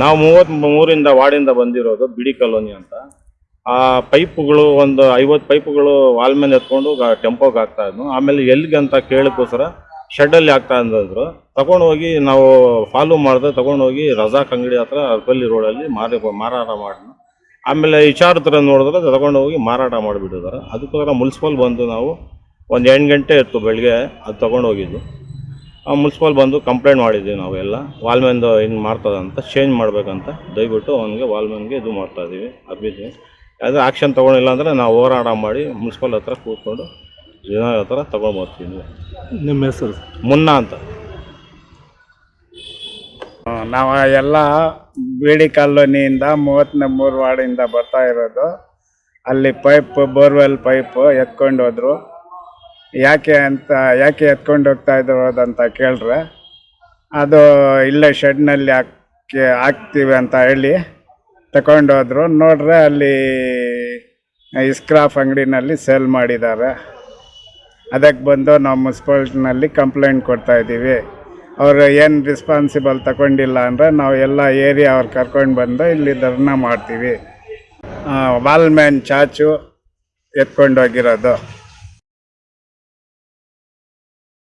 ನಾವು ಮೂವತ್ತ್ ಮೂರಿಂದ ವಾರ್ಡಿಂದ ಬಂದಿರೋದು ಬಿಡಿ ಕಾಲೋನಿ ಅಂತ. ಆ ಪೈಪುಗಳು ಒಂದು ಐವತ್ತು ಪೈಪುಗಳು ವಾಲ್ ಮೇಲೆ ಎತ್ಕೊಂಡು ಟೆಂಪೋಗೆ ಹಾಕ್ತಾ ಇದ್ನು. ಆಮೇಲೆ ಎಲ್ಲಿಗೆ ಅಂತ ಕೇಳಕ್ಕೋಸ್ಕರ ಶೆಡ್ಡಲ್ಲಿ ಹಾಕ್ತಾ ಅಂದಿದ್ರು ತಗೊಂಡು ಹೋಗಿ ನಾವು ಫಾಲೋ ಮಾಡಿದ್ರೆ ತಗೊಂಡು ಹೋಗಿ ರಜಾಕ್ ಅಂಗಡಿ ಹತ್ರ ಅರ್ಪಲ್ಲಿ ರೋಡಲ್ಲಿ ಮಾರಿ ಮಾರಾಟ ಮಾಡಿದ್ನು. ಆಮೇಲೆ ವಿಚಾರತರ ನೋಡಿದ್ರೆ ತಗೊಂಡು ಹೋಗಿ ಮಾರಾಟ ಮಾಡಿಬಿಟ್ಟಿದ್ದಾರೆ. ಅದಕ್ಕೋಸ್ಕರ ಮುನ್ಸಿಪಲ್ ಬಂದು ನಾವು ಒಂದು ಎಂಟು ಗಂಟೆ ಇತ್ತು ಬೆಳಗ್ಗೆ ಅದು ತಗೊಂಡು ಹೋಗಿದ್ದು. ಆ ಮುನ್ಸಿಪಲ್ ಬಂದು ಕಂಪ್ಲೇಂಟ್ ಮಾಡಿದ್ವಿ ನಾವೆಲ್ಲ. ವಾಲ್ಮೆನ್ದು ಹಿಂಗೆ ಮಾಡ್ತದಂತ ಅಂತ ಚೇಂಜ್ ಮಾಡಬೇಕಂತ. ದಯವಿಟ್ಟು ಅವನಿಗೆ ವಾಲ್ಮೆನ್ಗೆ ಇದು ಮಾಡ್ತಾ ಇದ್ದೀವಿ ಅಭಿದ್ವಿ ಅದು ಆ್ಯಕ್ಷನ್ ತೊಗೊಂಡಿಲ್ಲ ಅಂದರೆ ನಾವು ಹೋರಾಟ ಮಾಡಿ ಮುನ್ಸಿಪಲ್ ಹತ್ರ ಕೂತ್ಕೊಂಡು ಜನ ಹತ್ರ ತೊಗೊಂಡ್ಬರ್ತೀವಿ ನಿಮ್ಮ ಹೆಸರು? ಮುನ್ನ ಅಂತ. ನಾವು ಎಲ್ಲ ಬಿಡಿ ಕಾಲೋನಿಯಿಂದ ಮೂವತ್ತನೇ ಮೂರು ವಾರ್ಡಿಂದ ಬರ್ತಾ ಇರೋದು. ಅಲ್ಲಿ ಪೈಪ್ ಬೋರ್ವೆಲ್ ಪೈಪ್ ಎತ್ಕೊಂಡು ಹೋದ್ರು. ಯಾಕೆ ಅಂತ, ಯಾಕೆ ಎತ್ಕೊಂಡು ಹೋಗ್ತಾ ಇದ್ರು ಅಂತ ಕೇಳಿದ್ರೆ, ಅದು ಇಲ್ಲೇ ಶೆಡ್ನಲ್ಲಿ ಹಾಕಿ, ಹಾಕ್ತೀವಿ ಅಂತ ಹೇಳಿ ತಗೊಂಡೋದ್ರು ನೋಡ್ರೆ ಅಲ್ಲಿ ಇಸ್ಕ್ರಾಫ್ ಅಂಗಡಿನಲ್ಲಿ ಸೇಲ್ ಮಾಡಿದ್ದಾರೆ. ಅದಕ್ಕೆ ಬಂದು ನಾವು ಮುನ್ಸಿಪಾಲ್ಟಿನಲ್ಲಿ ಕಂಪ್ಲೇಂಟ್ ಕೊಡ್ತಾ ಇದ್ದೀವಿ. ಅವರು ಏನು ರೆಸ್ಪಾನ್ಸಿಬಲ್ ತಗೊಂಡಿಲ್ಲ ಅಂದರೆ ನಾವು ಎಲ್ಲ ಏರಿಯಾ ಅವ್ರು ಕರ್ಕೊಂಡು ಬಂದು ಇಲ್ಲಿ ಧರ್ನಾ ಮಾಡ್ತೀವಿ. ವಾಲ್ಮ್ಯಾನ್ ಚಾಚು ಎತ್ಕೊಂಡು ಹೋಗಿರೋದು.